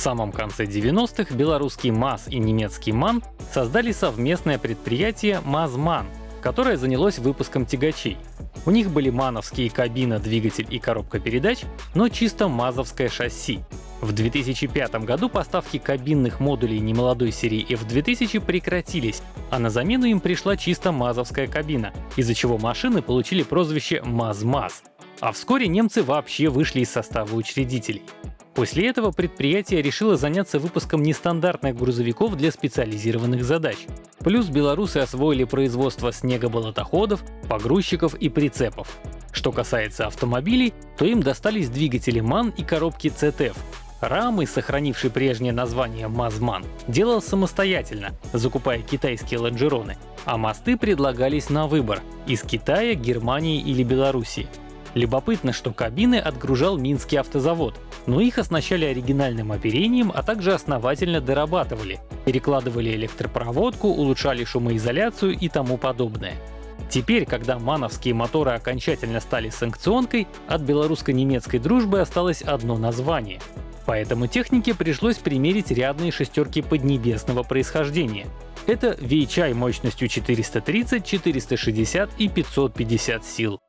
самом конце 90-х белорусский МАЗ и немецкий МАН создали совместное предприятие МАЗ-МАН, которое занялось выпуском тягачей. У них были мановские кабина, двигатель и коробка передач, но чисто мазовское шасси. В 2005 году поставки кабинных модулей немолодой серии F2000 прекратились, а на замену им пришла чисто мазовская кабина, из-за чего машины получили прозвище МАЗ-МАЗ. А вскоре немцы вообще вышли из состава учредителей. После этого предприятие решило заняться выпуском нестандартных грузовиков для специализированных задач. Плюс белорусы освоили производство снегоболотоходов, погрузчиков и прицепов. Что касается автомобилей, то им достались двигатели МАН и коробки CTF. Рамы, сохранивший прежнее название МАЗМАН, делал самостоятельно, закупая китайские лонжероны, а мосты предлагались на выбор — из Китая, Германии или Белоруссии. Любопытно, что кабины отгружал Минский автозавод, но их оснащали оригинальным оперением, а также основательно дорабатывали, перекладывали электропроводку, улучшали шумоизоляцию и тому подобное. Теперь, когда мановские моторы окончательно стали санкционкой, от белорусско-немецкой дружбы осталось одно название. Поэтому технике пришлось примерить рядные шестерки поднебесного происхождения. Это VHI мощностью 430, 460 и 550 сил.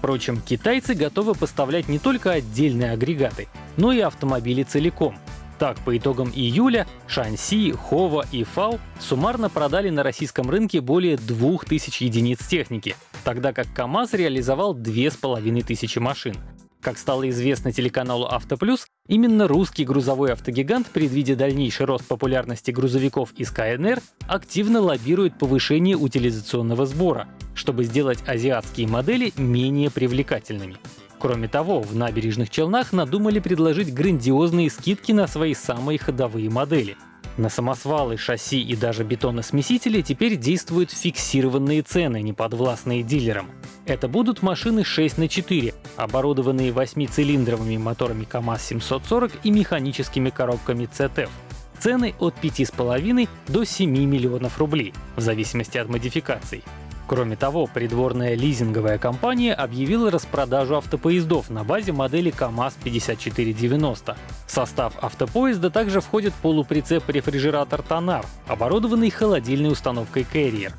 Впрочем, китайцы готовы поставлять не только отдельные агрегаты, но и автомобили целиком. Так, по итогам июля Шанси, Хова и Фау суммарно продали на российском рынке более 2000 единиц техники, тогда как КАМАЗ реализовал 2500 машин. Как стало известно телеканалу «Автоплюс», именно русский грузовой автогигант, предвидя дальнейший рост популярности грузовиков из КНР, активно лоббирует повышение утилизационного сбора, чтобы сделать азиатские модели менее привлекательными. Кроме того, в набережных Челнах надумали предложить грандиозные скидки на свои самые ходовые модели. На самосвалы, шасси и даже бетоносмесители теперь действуют фиксированные цены, неподвластные дилерам. Это будут машины 6 на 4, оборудованные 8-цилиндровыми моторами КАМАЗ-740 и механическими коробками CTF. Цены от 5,5 до 7 миллионов рублей, в зависимости от модификаций. Кроме того, придворная лизинговая компания объявила распродажу автопоездов на базе модели КАМАЗ-5490. В состав автопоезда также входит полуприцеп-рефрижератор «Тонар», оборудованный холодильной установкой «Carrier».